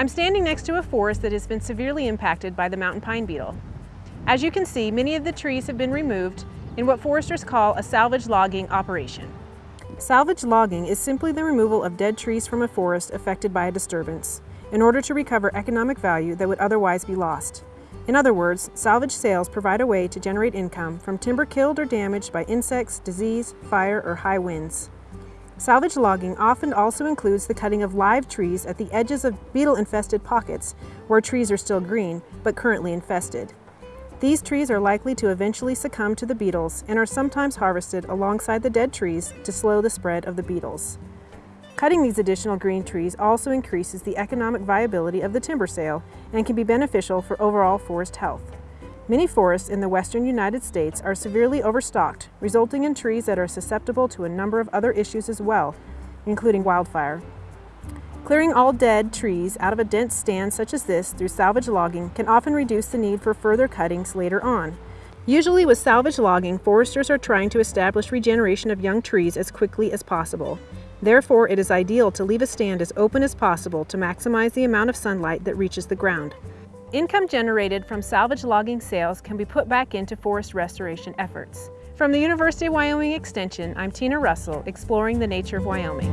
I'm standing next to a forest that has been severely impacted by the mountain pine beetle. As you can see, many of the trees have been removed in what foresters call a salvage logging operation. Salvage logging is simply the removal of dead trees from a forest affected by a disturbance in order to recover economic value that would otherwise be lost. In other words, salvage sales provide a way to generate income from timber killed or damaged by insects, disease, fire, or high winds. Salvage logging often also includes the cutting of live trees at the edges of beetle-infested pockets where trees are still green but currently infested. These trees are likely to eventually succumb to the beetles and are sometimes harvested alongside the dead trees to slow the spread of the beetles. Cutting these additional green trees also increases the economic viability of the timber sale and can be beneficial for overall forest health. Many forests in the western United States are severely overstocked, resulting in trees that are susceptible to a number of other issues as well, including wildfire. Clearing all dead trees out of a dense stand such as this through salvage logging can often reduce the need for further cuttings later on. Usually with salvage logging, foresters are trying to establish regeneration of young trees as quickly as possible. Therefore, it is ideal to leave a stand as open as possible to maximize the amount of sunlight that reaches the ground. Income generated from salvage logging sales can be put back into forest restoration efforts. From the University of Wyoming Extension, I'm Tina Russell, exploring the nature of Wyoming.